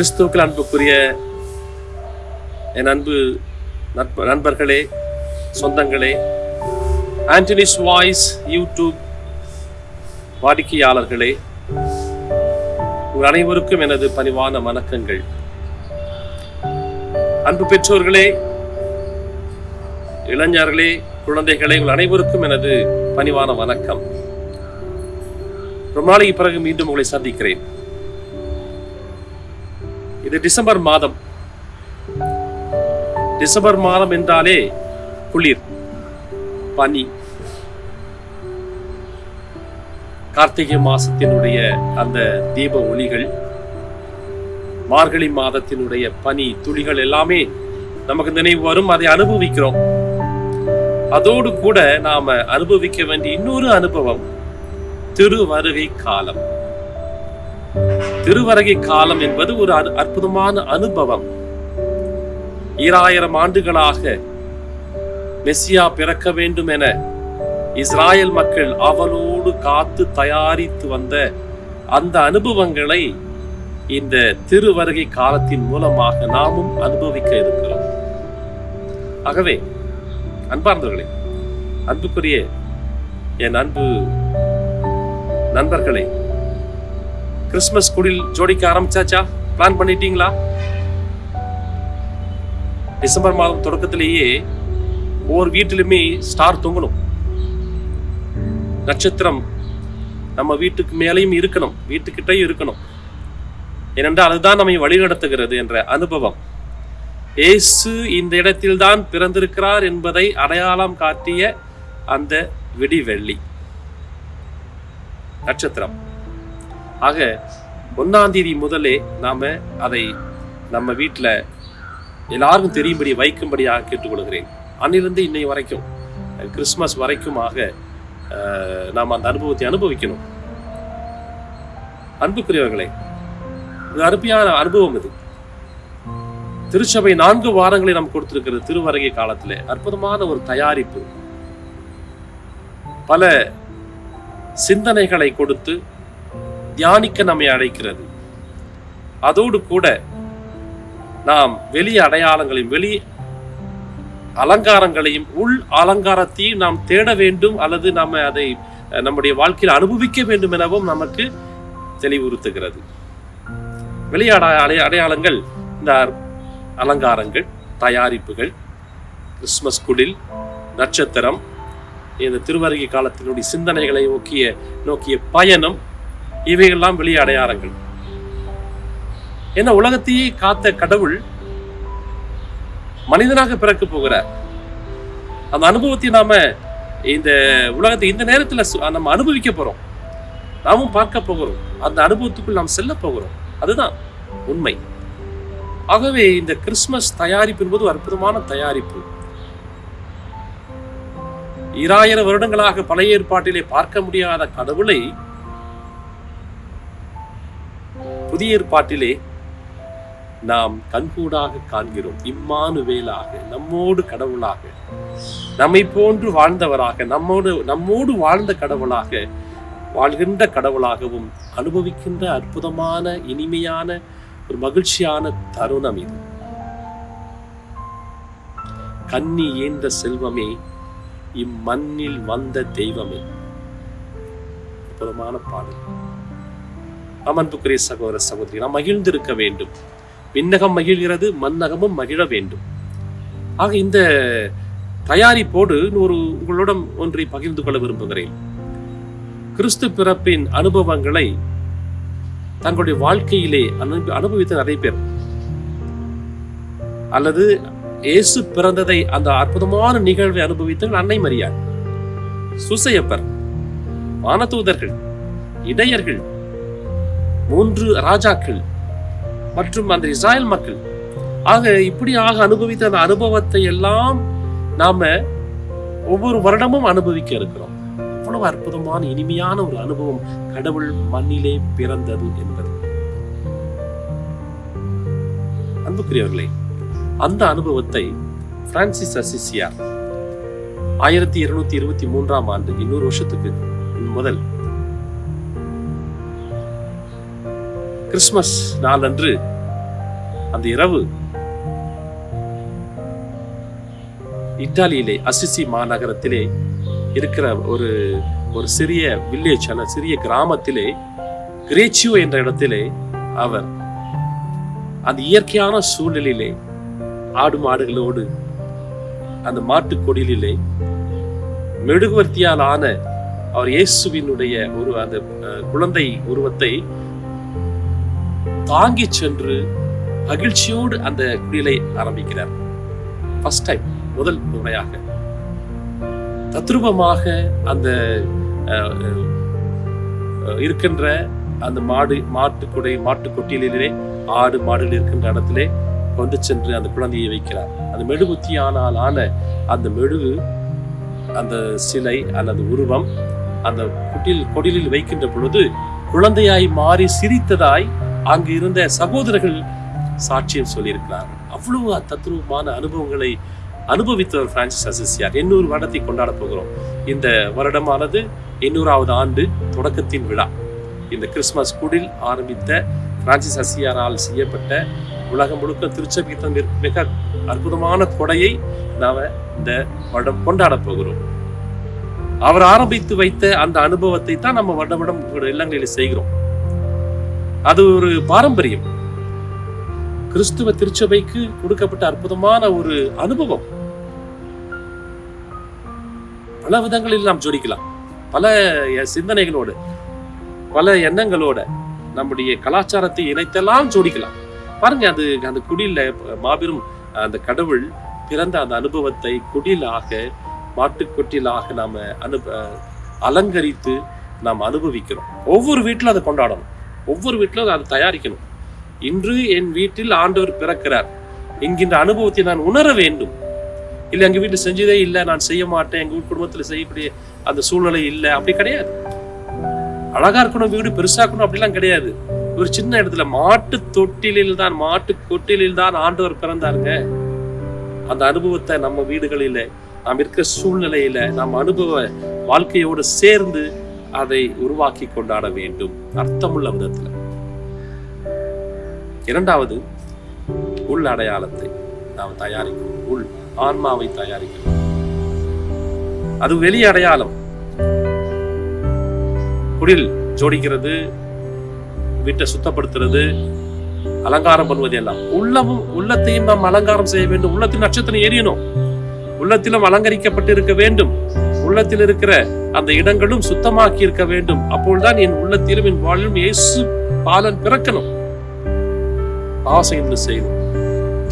கிறிஸ்துவுக்கள் அன்புக்குரிய என் அன்பு நட்ப நண்பர்களே சொந்தங்களே ஆண்டனிஸ் வாய்ஸ் யூடியூப் வாடிக்கையாளர்களே உங்கள் அனைவருக்கும் எனது பணிவான வணக்கங்கள். அன்பு பெற்றோர்களே இளைஞர்களே குழந்தைகளே உங்கள் அனைவருக்கும் எனது பணிவான வணக்கம். ரொம்ப நாளைக்கு பிறகு மீண்டும் உங்களை சந்திக்கிறேன். இது டிசம்பர் மாதம். டிசம்பர் மாதம் என்றாலே குளிர் பனி. கார்த்திகை மாசத்தினுடைய அந்த தீப ஒளிகள் மார்கழி மாதத்தினுடைய பனி துளிகள் எல்லாமே நமக்கு நினைவு வரும் அதை அனுபவிக்கிறோம். அதோடு கூட நாம அனுபவிக்க வேண்டிய இன்னொரு அனுபவம் திருவருகை காலம். திருவருகை காலம் என்பது ஒரு அற்புதமான அனுபவம். ஈராயிரம் ஆண்டுகளாக மெஸ்ஸியா பிறக்க வேண்டும் என இஸ்ராயல் மக்கள் அவளோடு காத்து தயாரித்து வந்த அந்த அனுபவங்களை இந்த திருவருகை காலத்தின் மூலமாக நாமும் அனுபவிக்க இருக்கிறோம். ஆகவே அன்பார்ந்தவர்களே அன்புக்குரிய என் அன்பு நண்பர்களே கிறிஸ்மஸ் குடில் ஜோடிக்க ஆரம்பிச்சாச்சா? பிளான் பண்ணிட்டீங்களா? டிசம்பர் மாதம் தொடக்கத்திலேயே ஒவ்வொரு வீட்டிலுமே ஸ்டார் தொங்கணும். நட்சத்திரம் நம்ம வீட்டுக்கு மேலேயும் இருக்கணும் வீட்டுக்கிட்டையும் இருக்கணும். ஏனென்றால் அதுதான் நம்மை வழிநடத்துகிறது என்ற அனுபவம். இயேசு இந்த இடத்தில்தான் பிறந்திருக்கிறார் என்பதை அடையாளம் காட்டிய அந்த விடிவெள்ளி. நட்சத்திரம். ஆக ஒன்றாந்தேதி முதலே நாம அதை நம்ம வீட்டில் எல்லாருக்கும் தெரியும்படி வைக்கும்படியாக கேட்டுக்கொள்கிறேன். அன்னிலிருந்து இன்னை வரைக்கும் கிறிஸ்மஸ் வரைக்குமாக நாம் அந்த அனுபவத்தை அனுபவிக்கணும். அன்புக்குரியவர்களே இது அருமையான அனுபவம் இது. திருச்சபை நான்கு வாரங்களை நாம் கொடுத்திருக்கிறது திருவரங்கை காலத்தில் அற்புதமான ஒரு தயாரிப்பு. பல சிந்தனைகளை கொடுத்து தியானிக்க நம்மை அழைக்கிறது. அதோடு கூட நாம் வெளி அடையாளங்களையும் வெளி அலங்காரங்களையும் உள் அலங்காரத்தையும் நாம் தேட வேண்டும் அல்லது நாம் அதை நம்முடைய வாழ்க்கையில் அனுபவிக்க வேண்டும் எனவும் நமக்கு தெளிவுறுத்துகிறது. விளையாட அடைய- அடைய- அடையாளங்கள் இந்த அலங்காரங்கள் தயாரிப்புகள் கிறிஸ்மஸ் குடில் நட்சத்திரம் இந்த திருவருகை காலத்தினுடைய சிந்தனைகளை நோக்கிய நோக்கிய பயணம் இவைகள்லாம் வெளி அடையாளங்கள். ஏன்னா உலகத்தையே காத்த கடவுள் மனிதனாக பிறக்க போகிறார். அந்த அனுபவத்தை நாம இந்த உலகத்தை இந்த நேரத்தில் சு- நம்ம அனுபவிக்க போறோம். நாமும் பார்க்க போகிறோம். அந்த அனுபவத்துக்குள் நாம் செல்ல போகிறோம். அதுதான் உண்மை. ஆகவே இந்த கிறிஸ்துமஸ் தயாரிப்பு என்பது அற்புதமான தயாரிப்பு. இராயிரம் வருடங்களாக பழைய ஏற்பாட்டிலே பார்க்க முடியாத கடவுளை புதிய ஏற்பாட்டிலே நாம் கண்கூடாக காண்கிறோம். இம்மானுவேலாக நம்மோடு கடவுளாக நம்மை போன்று வாழ்ந்தவராக நம்மோடு நம்மோடு வாழ்ந்த கடவுளாக வாழ்கின்ற கடவுளாகவும் அனுபவிக்கின்ற அற்புதமான இனிமையான ஒரு மகிழ்ச்சியான தருணம் இது. கன்னி ஏந்த செல்வமே இம்மண்ணில் வந்த தெய்வமே. அற்புதமான பாடல். ஆம், சகோதர சகோதரி நாம் மகிழ்ந்திருக்க வேண்டும். விண்ணகம் மகிழ்கிறது மன்னகமும் மகிழ வேண்டும். ஆக இந்த தயாரிப்போடு ஒரு உங்களிடம் ஒன்றை பகிர்ந்து கொள்ள விரும்புகிறேன். கிறிஸ்து பிறப்பின் அனுபவங்களை தங்களுடைய வாழ்க்கையிலே அனுப- அனுபவித்த நிறைய பேர். அல்லது இயேசு பிறந்ததை அந்த அற்புதமான நிகழ்வை அனுபவித்த அன்னை மரியாள் சுசையப்பர் வானதூதர்கள் இடையர்கள் மூன்று ராஜாக்கள் மற்றும் அந்த இஸ்ராயல் மக்கள். ஆக இப்படியாக அனுபவித்த அந்த அனுபவத்தை எல்லாம் நாம ஒவ்வொரு வருடமும் அனுபவிக்க இருக்கிறோம். அவ்வளவு அற்புதமான இனிமையான ஒரு அனுபவம் கடவுள் மண்ணிலே பிறந்தது என்பது. அன்புக்குரியவர்களே அந்த அனுபவத்தை பிரான்சிஸ் அசிசியார் ஆயிரத்தி இருநூத்தி இருபத்தி மூன்றாம் ஆண்டு இன்னொரு வருஷத்துக்கு முதல் கிறிஸ்மஸ் நாளன்று அந்த இரவு இத்தாலியிலே அசிசி மாநகரத்திலே இருக்கிற ஒரு ஒரு சிறிய வில்லேஜ் அல்ல சிறிய கிராமத்திலே கிரேச்சியோ என்ற இடத்திலே அவர் அந்த இயற்கையான சூழ்நிலையிலே ஆடு மாடுகளோடு அந்த மாட்டுக்கொடியிலே மெழுகுவர்த்தியால் ஆன அவர் இயேசுவினுடைய ஒரு அந்த குழந்தை உருவத்தை தாங்கி சென்று மகிழ்ச்சியோடு அந்த குடிலை ஆரம்பிக்கிறார். ஃபர்ஸ்ட் டைம் முதல் முறையாக. தத்ரூபமாக அந்த இருக்கின்ற அந்த மாடு மாட்டுக்குடை மாட்டு கொட்டிலே ஆடு மாடுகள் இருக்கின்ற இடத்திலே கொண்டு சென்று அந்த குழந்தையை வைக்கிறார். அந்த மெழுகுத்தியானால் ஆன அந்த மெழுகு அந்த சிலை அல்லது உருவம் அந்த குட்டில் கொடிலில் வைக்கின்ற பொழுது குழந்தையாய் மாறி சிரித்ததாய் அங்கு இருந்த சகோதரர்கள் சாட்சியம் சொல்லியிருக்கிறார். அவ்வளவு தத்ரூபமான அனுபவங்களை அனுபவித்தவர் பிரான்சிஸ் அசிசியார் எண்ணூறு வருடத்தை கொண்டாட போகிறோம். இந்த வருடமானது எண்ணூறாவது ஆண்டு தொடக்கத்தின் விழா. இந்த கிறிஸ்மஸ் குடில் ஆரம்பித்த பிரான்சிஸ் அசியாரால் செய்யப்பட்ட உலகம் முழுக்க திருச்சபீத்தம் மிக அற்புதமான கொடையை நாம் இந்த வருடம் கொண்டாட போகிறோம். அவர் ஆரம்பித்து வைத்த அந்த அனுபவத்தை தான் நம்ம வருடம் வருடம் இல்லங்களில் செய்கிறோம். அது ஒரு பாரம்பரியம். கிறிஸ்துவ திருச்சபைக்கு கொடுக்கப்பட்ட அற்புதமான ஒரு அனுபவம். பல விதங்களில் நாம் ஜோடிக்கலாம். பல சிந்தனைகளோடு பல எண்ணங்களோட நம்முடைய கலாச்சாரத்தை இணைத்தெல்லாம் ஜோடிக்கலாம். பாருங்க அது அந்த குடியில மாபெரும் அந்த கடவுள் பிறந்த அந்த அனுபவத்தை குடிலாக மாட்டுக்கொட்டிலாக நாம் அனு அலங்கரித்து நாம் அனுபவிக்கிறோம். ஒவ்வொரு வீட்டிலும் அதை கொண்டாடணும். ஒவ்வொரு வீட்டிலும் அதை தயாரிக்கணும். இன்று என் வீட்டில் ஆண்டவர் பிறக்கிறார். என்கின்ற அனுபவத்தை நான் உணர வேண்டும். இல்லை எங்க வீட்டில் செஞ்சதே இல்லை நான் செய்ய மாட்டேன் எங்க வீட்டு குடும்பத்தில் செய்யக்கூடிய அந்த சூழ்நிலை இல்லை அப்படி கிடையாது. அழகா இருக்கணும் வீடு பெருசா இருக்கணும் அப்படிலாம் கிடையாது. ஒரு சின்ன இடத்துல மாட்டு தொட்டிலில் தான் மாட்டு கொட்டிலில் தான் ஆண்டவர் பிறந்தாருங்க. அந்த அனுபவத்தை நம்ம வீடுகளில நாம் இருக்கிற சூழ்நிலையில நம்ம அனுபவ வாழ்க்கையோடு சேர்ந்து அதை உருவாக்கி கொண்டாட வேண்டும். அர்த்தமுள்ள விதத்துல. இரண்டாவது உள் அடையாளத்தை நாம் தயாரிக்கணும். உள் ஆன்மாவை தயாரிக்கணும். அது வெளி அடையாளம். குடில் ஜோடிக்கிறது வீட்டை சுத்தப்படுத்துறது அலங்காரம் பண்ணுவது எல்லாம். உள்ளமும் உள்ளத்தையும் நாம் அலங்காரம் செய்ய வேண்டும். உள்ளத்தில் நட்சத்திரம் எரியணும் உள்ளத்திலும் அலங்கரிக்கப்பட்டு இருக்க வேண்டும். உள்ளத்தில் இருக்கிற அந்த இடங்களும் சுத்தமாக்கி இருக்க வேண்டும். அப்பொழுதுதான் என் உள்ளத்திலும் என் வாழ்விலும் இயேசு பாலன் பிறக்கணும். பாவசம் செய்யணும்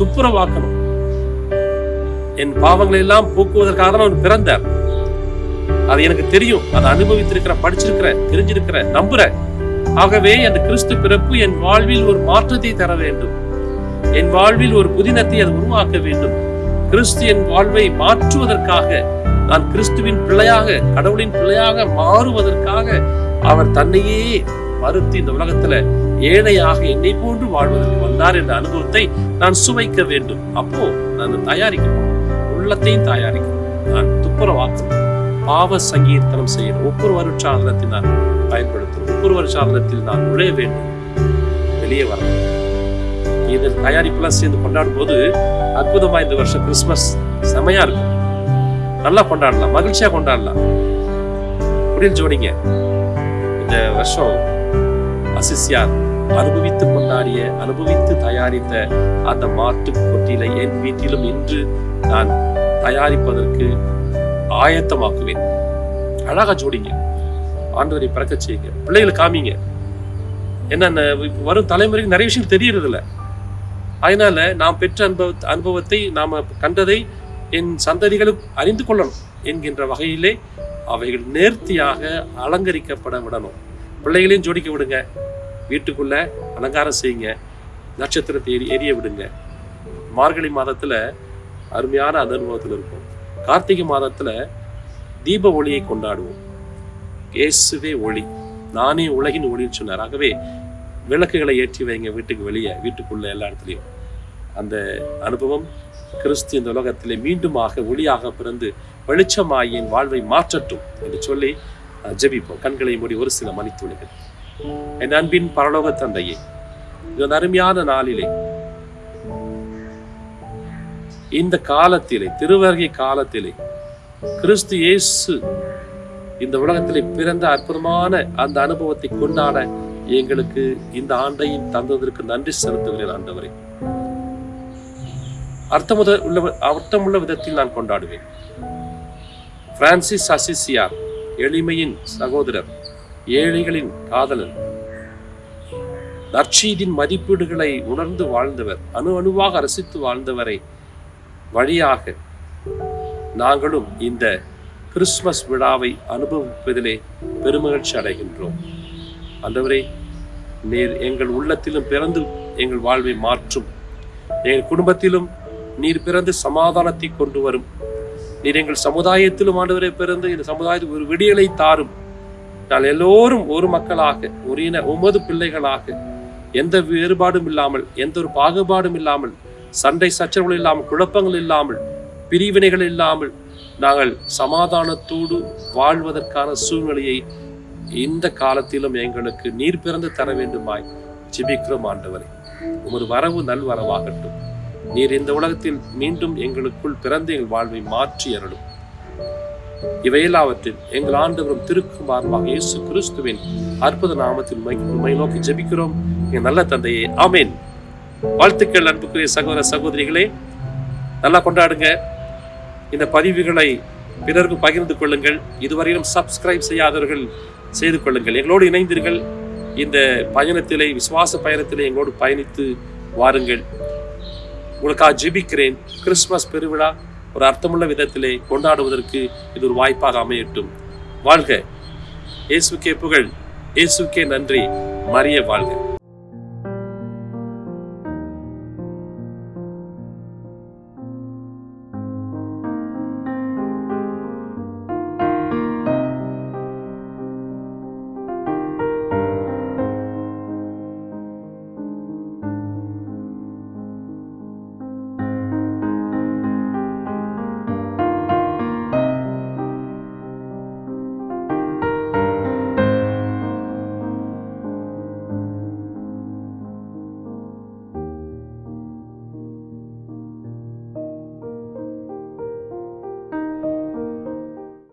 துப்புரவாக்கணும். என் பாவங்களை எல்லாம் போக்குவதற்காக தான் அவர் பிறந்தார். அது எனக்கு தெரியும். அதை அனுபவித்திருக்கிற படிச்சிருக்கிற தெரிஞ்சிருக்கிற நம்புறேன் ஆகவே அந்த கிறிஸ்து பிறப்பு என் வாழ்வில் ஒரு மாற்றத்தை தர வேண்டும். என் வாழ்வில் ஒரு புதினத்தை அது உருவாக்க வேண்டும். கிறிஸ்து என் வாழ்வை மாற்றுவதற்காக நான் கிறிஸ்துவின் பிள்ளையாக கடவுளின் பிள்ளையாக மாறுவதற்காக அவர் தன்னையே மறுத்து இந்த உலகத்துல ஏழையாக என்னை போன்று வாழ்வதற்கு வந்தார் என்ற அனுபவத்தை நான் சுவைக்க வேண்டும். அப்போ நான் தயாரிக்கணும். உள்ளத்தையும் தயாரிக்கணும். நான் துப்புரவாக்கணும். பாவ சங்கீர்த்தனம் செய்யணும். ஒவ்வொரு வருஷாதனத்தை நான் பயன்படுத்தணும். ஒவ்வொரு வருஷாதனத்தில் நான் நுழைய வேண்டும். வெளியே வரணும். இதில் தயாரிப்பெல்லாம் சேர்ந்து கொண்டாடும் போது அற்புதமா இந்த வருஷம் கிறிஸ்மஸ் செமையா இருக்கும். நல்லா கொண்டாடலாம் மகிழ்ச்சியா கொண்டாடலாம். புரிஞ்சு ஜோடிங்க இந்த வருஷம் அசிசியார் அனுபவித்து கொண்டாடிய அனுபவித்து தயாரித்த அந்த மாட்டு கொட்டிலை என் வீட்டிலும் இன்று நான் தயாரிப்பதற்கு ஆயத்தமாக்குவேன். அழகா ஜோடிங்க. ஆண்டவரை பிறக்க செய்யுங்க. பிள்ளைகளை காமிங்க. என்னென்ன வரும் தலைமுறைக்கு நிறைய விஷயம் தெரியறதில்ல. அதனால நாம் பெற்ற அனுபவ அனுபவத்தை நாம் கண்டதை என் சந்ததிகளும் அறிந்து கொள்ளணும் என்கின்ற வகையிலே அவைகள் நேர்த்தியாக அலங்கரிக்கப்பட விடணும். பிள்ளைகளையும் ஜோடிக்க விடுங்க. வீட்டுக்குள்ள அலங்காரம் செய்யுங்க. நட்சத்திரத்தை எரி எரிய விடுங்க. மார்கழி மாதத்தில் அருமையான அந்த அனுபவத்தில் இருக்கும் கார்த்திகை மாதத்தில் தீப ஒளியை கொண்டாடுவோம். இயேசுவே ஒளி. நானே உலகின் ஒளின்னு சொன்னார். ஆகவே விளக்குகளை ஏற்றி வைங்க வீட்டுக்கு வெளியே வீட்டுக்குள்ள எல்லா இடத்துலையும். அந்த அனுபவம் கிறிஸ்து இந்த உலகத்திலே மீண்டுமாக ஒளியாக பிறந்து வெளிச்சமாகி என் வாழ்வை மாற்றட்டும் என்று சொல்லி ஜெபிப்போம். கண்களை மூடி ஒரு சில மணித்துளிகள் என் அன்பின் பரலோக தந்தையே இந்த அருமையான நாளிலே இந்த காலத்திலே திருவருகை காலத்திலே கிறிஸ்து இயேசு இந்த உலகத்திலே பிறந்த அற்புதமான அந்த அனுபவத்தை கொண்டாட எங்களுக்கு இந்த ஆண்டையும் தந்ததற்கு நன்றி செலுத்துகிறேன் ஆண்டவரே. அர்த்தமுத உள்ள அர்த்தமுள்ள விதத்தில் நான் கொண்டாடுவேன். பிரான்சிஸ் அசிசியார் எளிமையின் சகோதரர் ஏழைகளின் காதலன் நற்சீதின் மதிப்பீடுகளை உணர்ந்து வாழ்ந்தவர் அணு அணுவாக ரசித்து வாழ்ந்தவரை வழியாக நாங்களும் இந்த கிறிஸ்துமஸ் விழாவை அனுபவிப்பதிலே பெருமகிழ்ச்சி அடைகின்றோம். அந்தவரை நீர் எங்கள் உள்ளத்திலும் பிறந்து எங்கள் வாழ்வை மாற்றும். எங்கள் குடும்பத்திலும் நீர் பிறந்து சமாதானத்தை கொண்டு வரும். நீர் எங்கள் சமுதாயத்திலும் ஆண்டவரை பிறந்து இந்த சமுதாயத்துக்கு ஒரு விடியலை தாரும். நான் எல்லோரும் ஒரு மக்களாக ஒரு இன ஒன்பது பிள்ளைகளாக எந்த வேறுபாடும் இல்லாமல் எந்த ஒரு பாகுபாடும் இல்லாமல் சண்டை சச்சரவுகள் இல்லாமல் குழப்பங்கள் இல்லாமல் பிரிவினைகள் இல்லாமல் நாங்கள் சமாதானத்தோடு வாழ்வதற்கான சூழ்நிலையை இந்த காலத்திலும் எங்களுக்கு நீர் பிறந்து தர வேண்டுமாய் ஜிபிக்கிறோம் ஆண்டவரை. உமது வரவு நல்வரவாகட்டும். நீர் இந்த உலகத்தில் மீண்டும் எங்களுக்குள் பிறந்த எங்கள் வாழ்வை மாற்றி அருளும். இவையெல்லாவற்றில் எங்கள் ஆண்டவரும் திருக்குமாரமாக இயேசு கிறிஸ்துவின் அற்புத நாமத்தில் உண்மை நோக்கி ஜெபிக்கிறோம். என் நல்ல தந்தையே ஆமேன். வாழ்த்துக்கள் அன்புக்குரிய சகோதர சகோதரிகளே நல்லா கொண்டாடுங்க. இந்த பதிவுகளை பிறருக்கு பகிர்ந்து கொள்ளுங்கள். இதுவரையிலும் சப்ஸ்கிரைப் செய்யாதவர்கள் செய்து கொள்ளுங்கள். எங்களோடு இணைந்தீர்கள். இந்த பயணத்திலே விசுவாச பயணத்திலே எங்களோடு பயணித்து வாருங்கள். உங்களுக்காக ஜெபிக்கிறேன். கிறிஸ்மஸ் பெருவிழா ஒரு அர்த்தமுள்ள விதத்திலே கொண்டாடுவதற்கு இது ஒரு வாய்ப்பாக அமையட்டும். வாழ்க. இயேசுக்கே புகழ். இயேசுக்கே நன்றி. மரிய வாழ்க.